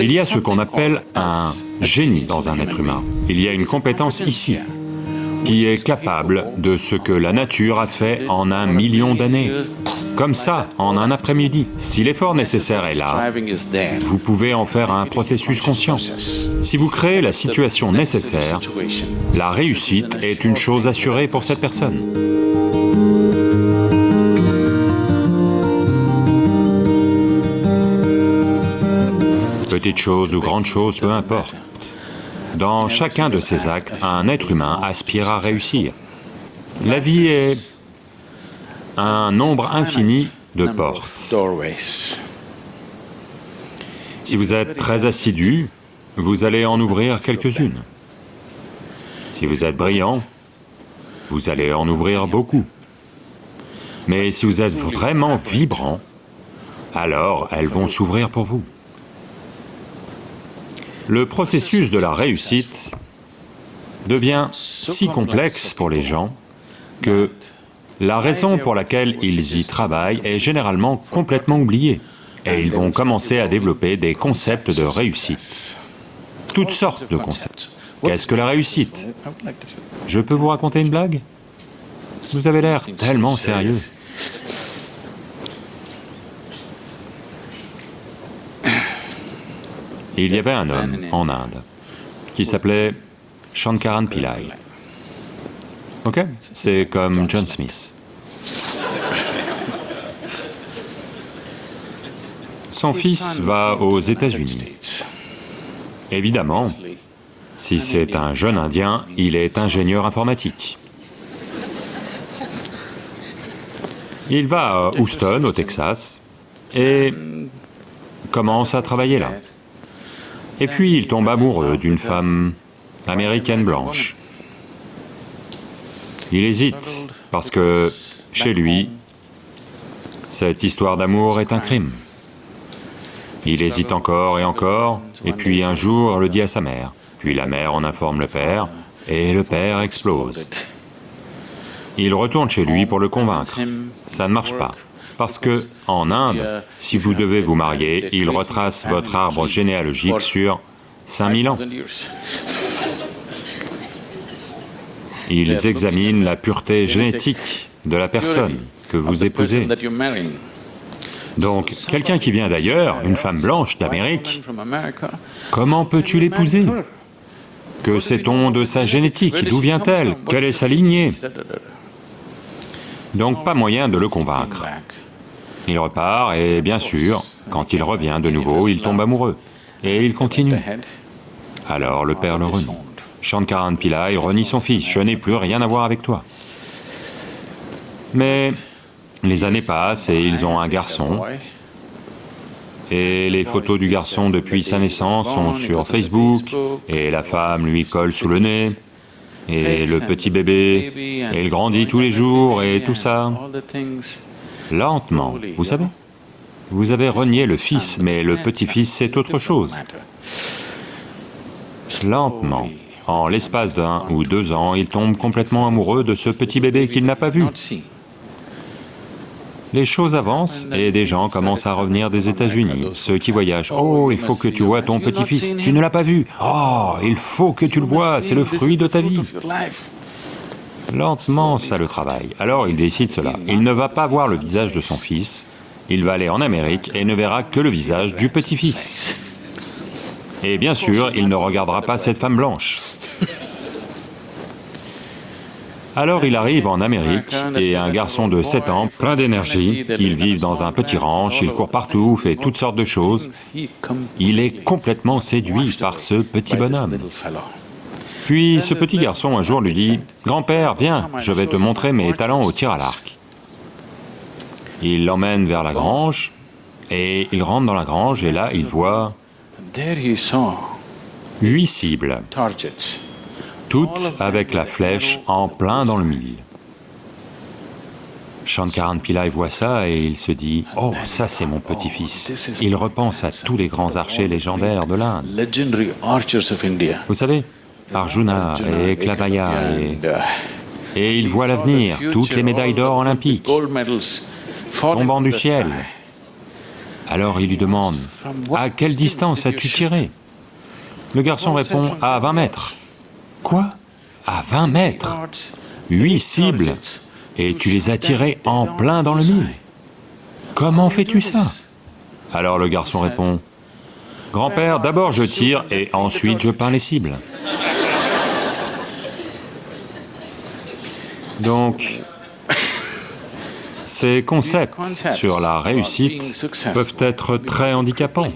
Il y a ce qu'on appelle un génie dans un être humain. Il y a une compétence ici, qui est capable de ce que la nature a fait en un million d'années. Comme ça, en un après-midi. Si l'effort nécessaire est là, vous pouvez en faire un processus conscient. Si vous créez la situation nécessaire, la réussite est une chose assurée pour cette personne. Petite chose ou grande chose, peu importe. Dans chacun de ces actes, un être humain aspire à réussir. La vie est un nombre infini de portes. Si vous êtes très assidu, vous allez en ouvrir quelques-unes. Si vous êtes brillant, vous allez en ouvrir beaucoup. Mais si vous êtes vraiment vibrant, alors elles vont s'ouvrir pour vous. Le processus de la réussite devient si complexe pour les gens que la raison pour laquelle ils y travaillent est généralement complètement oubliée et ils vont commencer à développer des concepts de réussite. Toutes sortes de concepts. Qu'est-ce que la réussite? Je peux vous raconter une blague? Vous avez l'air tellement sérieux. Il y avait un homme en Inde qui s'appelait Shankaran Pillai. Ok? C'est comme John Smith. Son fils va aux États-Unis. Évidemment, si c'est un jeune Indien, il est ingénieur informatique. Il va à Houston, au Texas, et commence à travailler là. Et puis il tombe amoureux d'une femme américaine blanche. Il hésite, parce que chez lui, cette histoire d'amour est un crime. Il hésite encore et encore, et puis un jour le dit à sa mère. Puis la mère en informe le père, et le père explose. Il retourne chez lui pour le convaincre. Ça ne marche pas. Parce que, en Inde, si vous devez vous marier, ils retracent votre arbre généalogique sur 5000 ans. Ils examinent la pureté génétique de la personne que vous épousez. Donc, quelqu'un qui vient d'ailleurs, une femme blanche d'Amérique, comment peux-tu l'épouser? Que sait-on de sa génétique? D'où vient-elle? Quelle est sa lignée? Donc pas moyen de le convaincre. Il repart et bien sûr, quand il revient de nouveau, il tombe amoureux. Et il continue. Alors le père le renie. Shankaran Pillai renie son fils, je n'ai plus rien à voir avec toi. Mais les années passent et ils ont un garçon, et les photos du garçon depuis sa naissance sont sur Facebook, et la femme lui colle sous le nez, et le petit bébé, et il grandit tous les jours, et tout ça lentement, vous savez. Vous avez renié le fils, mais le petit-fils c'est autre chose. Lentement, en l'espace d'un ou deux ans, il tombe complètement amoureux de ce petit bébé qu'il n'a pas vu. Les choses avancent et des gens commencent à revenir des États-Unis, ceux qui voyagent. « Oh, il faut que tu vois ton petit-fils, tu ne l'as pas vu. Oh, il faut que tu le vois, c'est le fruit de ta vie. » Lentement, ça le travaille. Alors il décide cela. Il ne va pas voir le visage de son fils, il va aller en Amérique et ne verra que le visage du petit-fils. Et bien sûr, il ne regardera pas cette femme blanche. Alors il arrive en Amérique et un garçon de 7 ans, plein d'énergie, il vit dans un petit ranch, il court partout, fait toutes sortes de choses. Il est complètement séduit par ce petit bonhomme. Puis ce petit garçon un jour lui dit, « Grand-père, viens, je vais te montrer mes talents au tir à l'arc. » Il l'emmène vers la grange, et il rentre dans la grange, et là il voit huit cibles, toutes avec la flèche en plein dans le mille. Shankaran Pillai voit ça et il se dit, « Oh, ça c'est mon petit-fils. » Il repense à tous les grands archers légendaires de l'Inde. Vous savez, Arjuna et Klavaya. Et... Et il voit l'avenir, toutes les médailles d'or olympiques. tombant du ciel. Alors il lui demande, à quelle distance as-tu tiré? Le garçon répond, à 20 mètres. Quoi? À 20 mètres. Huit cibles, et tu les as tirées en plein dans le mille. Comment fais-tu ça? Alors le garçon répond, Grand-père, d'abord je tire et ensuite je peins les cibles. Donc, ces concepts sur la réussite peuvent être très handicapants.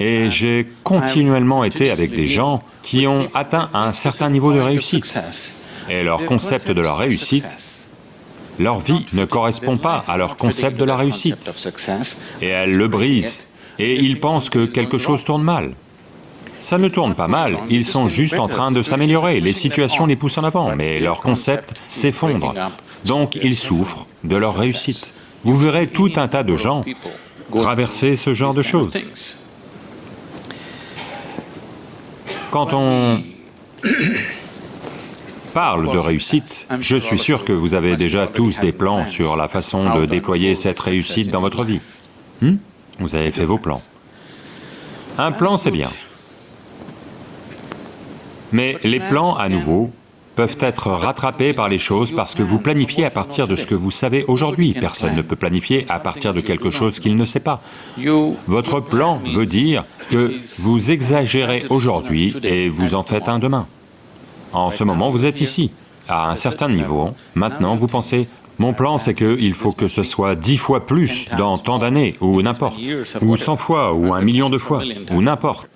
Et j'ai continuellement été avec des gens qui ont atteint un certain niveau de réussite. Et leur concept de la réussite, leur vie ne correspond pas à leur concept de la réussite. Et elles le brisent, et ils pensent que quelque chose tourne mal. Ça ne tourne pas mal, ils sont juste en train de s'améliorer, les situations les poussent en avant, mais leur concept s'effondre. Donc ils souffrent de leur réussite. Vous verrez tout un tas de gens traverser ce genre de choses. Quand on parle de réussite, je suis sûr que vous avez déjà tous des plans sur la façon de déployer cette réussite dans votre vie. Hmm? Vous avez fait vos plans. Un plan, c'est bien. Mais les plans, à nouveau, peuvent être rattrapés par les choses parce que vous planifiez à partir de ce que vous savez aujourd'hui. Personne ne peut planifier à partir de quelque chose qu'il ne sait pas. Votre plan veut dire que vous exagérez aujourd'hui et vous en faites un demain. En ce moment, vous êtes ici, à un certain niveau. Maintenant, vous pensez, mon plan c'est qu'il faut que ce soit dix fois plus dans tant d'années, ou n'importe, ou cent fois, ou un million de fois, ou n'importe.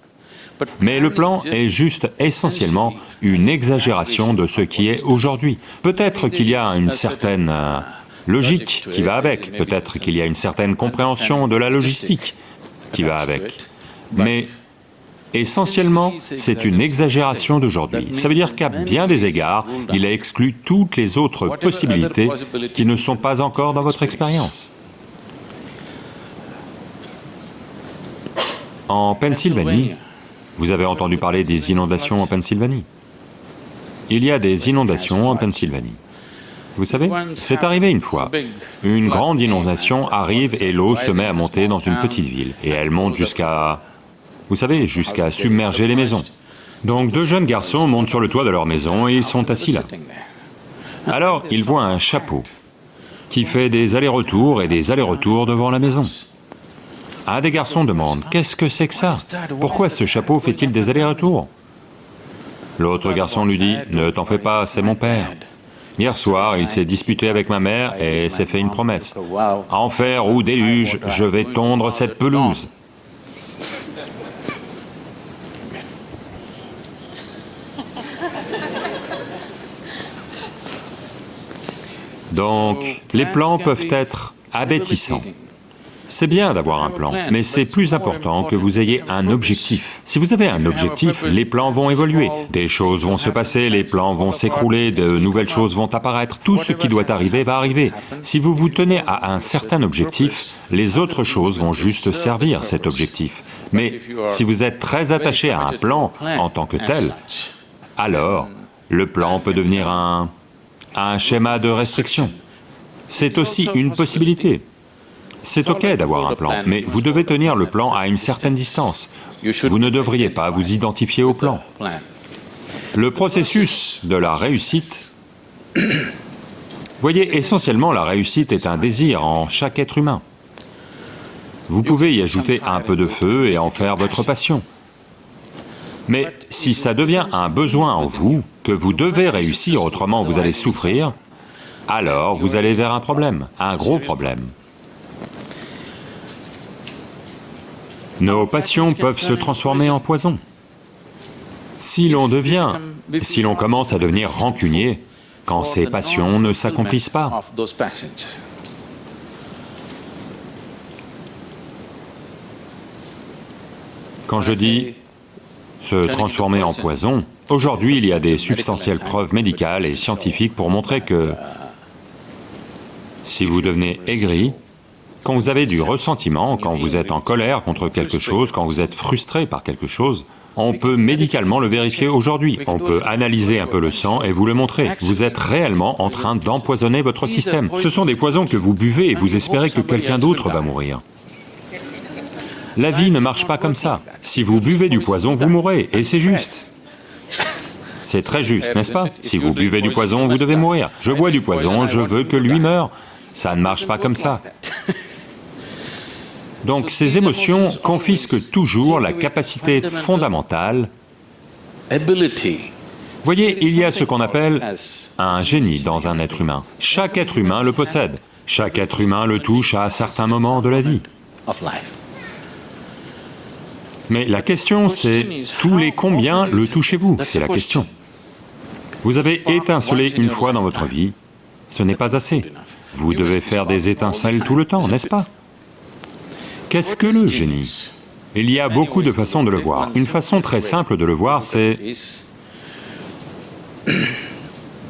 Mais le plan est juste essentiellement une exagération de ce qui est aujourd'hui. Peut-être qu'il y a une certaine euh, logique qui va avec, peut-être qu'il y a une certaine compréhension de la logistique qui va avec, mais essentiellement, c'est une exagération d'aujourd'hui. Ça veut dire qu'à bien des égards, il a exclu toutes les autres possibilités qui ne sont pas encore dans votre expérience. En Pennsylvanie, vous avez entendu parler des inondations en Pennsylvanie Il y a des inondations en Pennsylvanie. Vous savez, c'est arrivé une fois. Une grande inondation arrive et l'eau se met à monter dans une petite ville, et elle monte jusqu'à... vous savez, jusqu'à submerger les maisons. Donc deux jeunes garçons montent sur le toit de leur maison et ils sont assis là. Alors, ils voient un chapeau qui fait des allers-retours et des allers-retours devant la maison. Un des garçons demande, « Qu'est-ce que c'est que ça? Pourquoi ce chapeau fait-il des allers-retours » L'autre garçon lui dit, « Ne t'en fais pas, c'est mon père. Hier soir, il s'est disputé avec ma mère et s'est fait une promesse. Enfer ou déluge, je vais tondre cette pelouse. » Donc, les plans peuvent être abétissants. C'est bien d'avoir un plan, mais c'est plus important que vous ayez un objectif. Si vous avez un objectif, les plans vont évoluer, des choses vont se passer, les plans vont s'écrouler, de nouvelles choses vont apparaître, tout ce qui doit arriver va arriver. Si vous vous tenez à un certain objectif, les autres choses vont juste servir cet objectif. Mais si vous êtes très attaché à un plan en tant que tel, alors le plan peut devenir un, un schéma de restriction. C'est aussi une possibilité. C'est ok d'avoir un plan, mais vous devez tenir le plan à une certaine distance. Vous ne devriez pas vous identifier au plan. Le processus de la réussite, voyez, essentiellement la réussite est un désir en chaque être humain. Vous pouvez y ajouter un peu de feu et en faire votre passion. Mais si ça devient un besoin en vous, que vous devez réussir, autrement vous allez souffrir, alors vous allez vers un problème, un gros problème. Nos passions peuvent se transformer en poison. Si l'on devient, si l'on commence à devenir rancunier, quand ces passions ne s'accomplissent pas. Quand je dis se transformer en poison, aujourd'hui il y a des substantielles preuves médicales et scientifiques pour montrer que si vous devenez aigri, quand vous avez du ressentiment, quand vous êtes en colère contre quelque chose, quand vous êtes frustré par quelque chose, on peut médicalement le vérifier aujourd'hui, on peut analyser un peu le sang et vous le montrer. Vous êtes réellement en train d'empoisonner votre système. Ce sont des poisons que vous buvez et vous espérez que quelqu'un d'autre va mourir. La vie ne marche pas comme ça. Si vous buvez du poison, vous mourrez, et c'est juste. C'est très juste, n'est-ce pas? Si vous buvez du poison, vous devez mourir. Je bois du poison, je veux que lui meure. Ça ne marche pas comme ça. Donc ces émotions confisquent toujours la capacité fondamentale. Voyez, il y a ce qu'on appelle un génie dans un être humain. Chaque être humain le possède. Chaque être humain le touche à certains moments de la vie. Mais la question c'est, tous les combien le touchez-vous? C'est la question. Vous avez étincelé une fois dans votre vie, ce n'est pas assez. Vous devez faire des étincelles tout le temps, n'est-ce pas? Qu'est-ce que le génie? Il y a beaucoup de façons de le voir. Une façon très simple de le voir, c'est...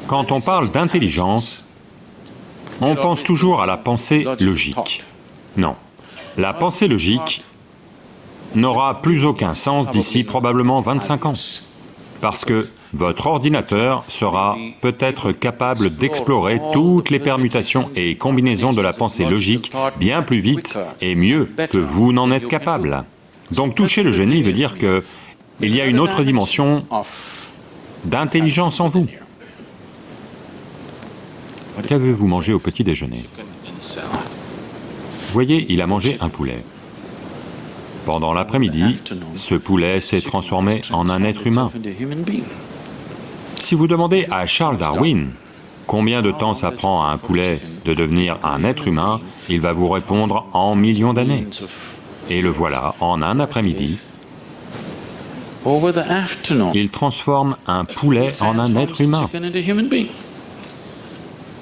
Quand on parle d'intelligence, on pense toujours à la pensée logique. Non. La pensée logique n'aura plus aucun sens d'ici probablement 25 ans, parce que votre ordinateur sera peut-être capable d'explorer toutes les permutations et combinaisons de la pensée logique bien plus vite et mieux que vous n'en êtes capable. Donc toucher le génie veut dire que il y a une autre dimension d'intelligence en vous. Qu'avez-vous mangé au petit déjeuner? Voyez, il a mangé un poulet. Pendant l'après-midi, ce poulet s'est transformé en un être humain. Si vous demandez à Charles Darwin combien de temps ça prend à un poulet de devenir un être humain, il va vous répondre en millions d'années. Et le voilà, en un après-midi, il transforme un poulet en un être humain.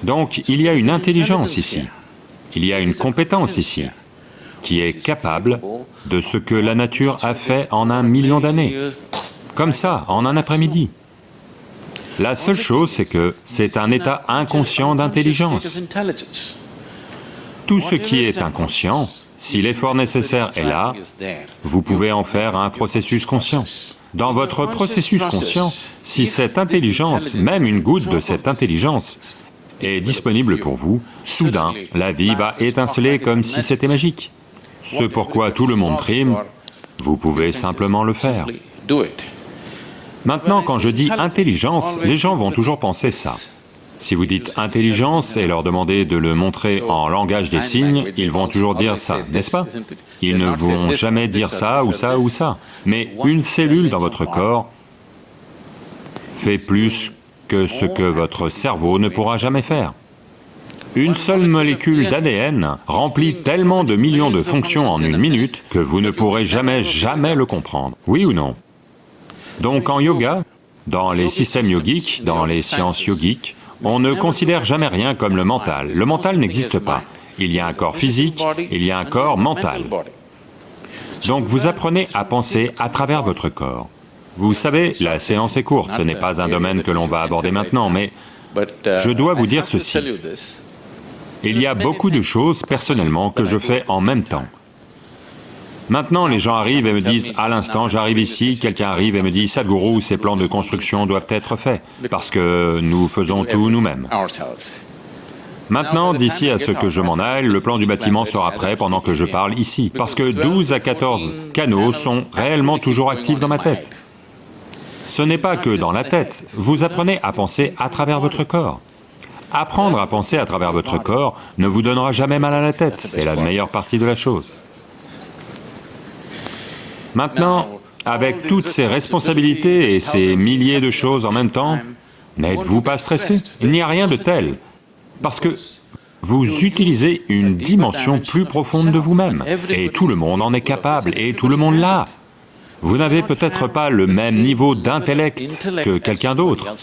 Donc il y a une intelligence ici, il y a une compétence ici, qui est capable de ce que la nature a fait en un million d'années, comme ça, en un après-midi. La seule chose, c'est que c'est un état inconscient d'intelligence. Tout ce qui est inconscient, si l'effort nécessaire est là, vous pouvez en faire un processus conscient. Dans votre processus conscient, si cette intelligence, même une goutte de cette intelligence, est disponible pour vous, soudain, la vie va étinceler comme si c'était magique. Ce pourquoi tout le monde trime, vous pouvez simplement le faire. Maintenant, quand je dis intelligence, les gens vont toujours penser ça. Si vous dites intelligence et leur demandez de le montrer en langage des signes, ils vont toujours dire ça, n'est-ce pas? Ils ne vont jamais dire ça ou ça ou ça. Mais une cellule dans votre corps fait plus que ce que votre cerveau ne pourra jamais faire. Une seule molécule d'ADN remplit tellement de millions de fonctions en une minute que vous ne pourrez jamais, jamais le comprendre. Oui ou non? Donc en yoga, dans les systèmes yogiques, dans les sciences yogiques, on ne considère jamais rien comme le mental. Le mental n'existe pas. Il y a un corps physique, il y a un corps mental. Donc vous apprenez à penser à travers votre corps. Vous savez, la séance est courte, ce n'est pas un domaine que l'on va aborder maintenant, mais je dois vous dire ceci. Il y a beaucoup de choses, personnellement, que je fais en même temps. Maintenant, les gens arrivent et me disent, à l'instant, j'arrive ici, quelqu'un arrive et me dit, Sadhguru, ces plans de construction doivent être faits, parce que nous faisons tout nous-mêmes. Maintenant, d'ici à ce que je m'en aille, le plan du bâtiment sera prêt pendant que je parle ici, parce que 12 à 14 canaux sont réellement toujours actifs dans ma tête. Ce n'est pas que dans la tête, vous apprenez à penser à travers votre corps. Apprendre à penser à travers votre corps ne vous donnera jamais mal à la tête, c'est la meilleure partie de la chose. Maintenant, avec toutes ces responsabilités et ces milliers de choses en même temps, n'êtes-vous pas stressé? Il n'y a rien de tel, parce que vous utilisez une dimension plus profonde de vous-même, et tout le monde en est capable, et tout le monde l'a. Vous n'avez peut-être pas le même niveau d'intellect que quelqu'un d'autre.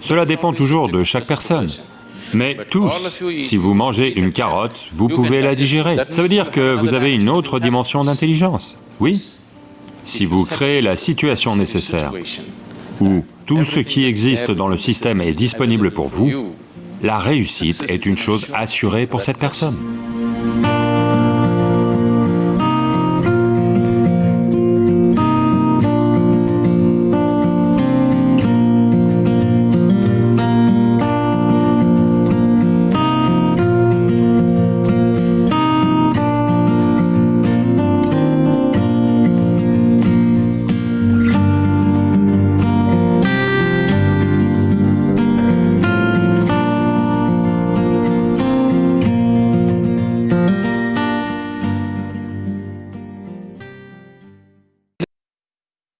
Cela dépend toujours de chaque personne. Mais tous, si vous mangez une carotte, vous pouvez la digérer. Ça veut dire que vous avez une autre dimension d'intelligence, oui? Si vous créez la situation nécessaire, où tout ce qui existe dans le système est disponible pour vous, la réussite est une chose assurée pour cette personne.